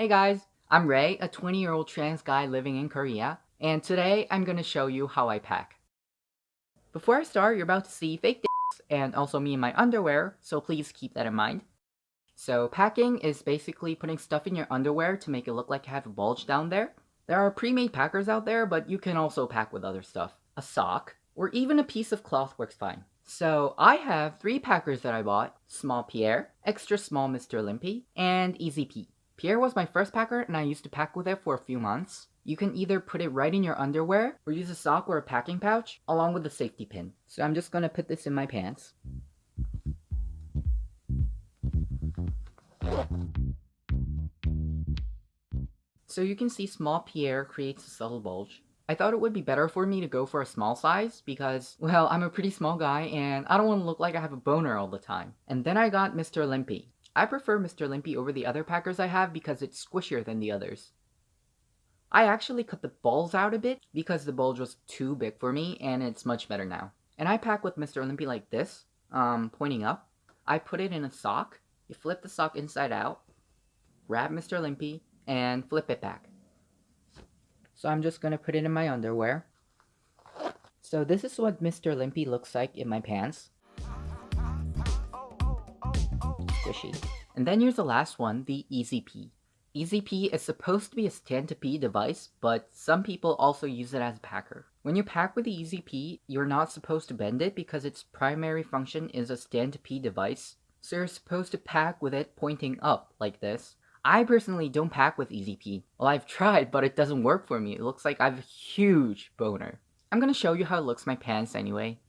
Hey guys, I'm Ray, a 20 year old trans guy living in Korea, and today I'm gonna show you how I pack. Before I start, you're about to see fake dicks and also me in my underwear, so please keep that in mind. So packing is basically putting stuff in your underwear to make it look like you have a bulge down there. There are pre-made packers out there, but you can also pack with other stuff. A sock, or even a piece of cloth works fine. So I have three packers that I bought, Small Pierre, Extra Small Mr. Limpy, and Easy Pete. Pierre was my first packer and I used to pack with it for a few months. You can either put it right in your underwear or use a sock or a packing pouch along with a safety pin. So I'm just going to put this in my pants. So you can see small Pierre creates a subtle bulge. I thought it would be better for me to go for a small size because, well, I'm a pretty small guy and I don't want to look like I have a boner all the time. And then I got Mr. Limpy. I prefer Mr. Limpy over the other packers I have because it's squishier than the others. I actually cut the balls out a bit because the bulge was too big for me and it's much better now. And I pack with Mr. Limpy like this, um, pointing up. I put it in a sock, you flip the sock inside out, grab Mr. Limpy, and flip it back. So I'm just gonna put it in my underwear. So this is what Mr. Limpy looks like in my pants. Squishy. And then here's the last one, the EZP. EZP is supposed to be a stand-to-pee device, but some people also use it as a packer. When you pack with the Pee, you're not supposed to bend it because its primary function is a stand-to-pee device. So you're supposed to pack with it pointing up, like this. I personally don't pack with EZP. Well, I've tried, but it doesn't work for me. It looks like I have a huge boner. I'm gonna show you how it looks my pants anyway.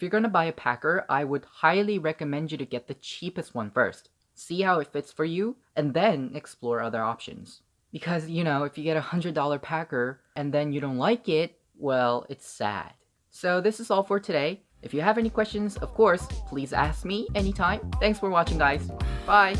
If you're gonna buy a packer, I would highly recommend you to get the cheapest one first. See how it fits for you, and then explore other options. Because, you know, if you get a $100 packer and then you don't like it, well, it's sad. So this is all for today. If you have any questions, of course, please ask me anytime. Thanks for watching, guys. Bye!